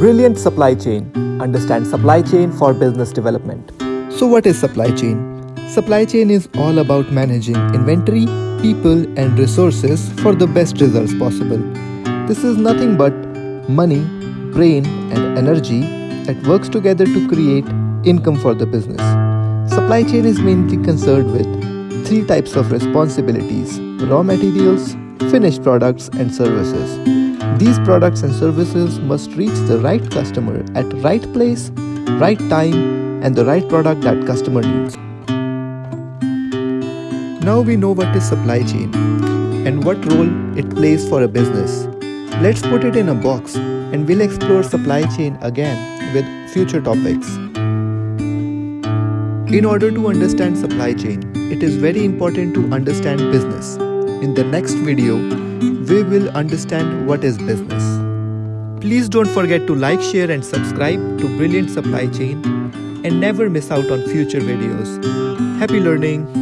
Brilliant Supply Chain. Understand supply chain for business development. So, what is supply chain? Supply chain is all about managing inventory, people, and resources for the best results possible. This is nothing but money, brain, and energy that works together to create income for the business. Supply chain is mainly concerned with three types of responsibilities raw materials, finished products, and services. These products and services must reach the right customer at right place, right time, and the right product that customer needs. Now we know what is supply chain and what role it plays for a business. Let's put it in a box and we'll explore supply chain again with future topics. In order to understand supply chain, it is very important to understand business. In the next video, we will understand what is business. Please don't forget to like, share and subscribe to Brilliant Supply Chain and never miss out on future videos. Happy learning!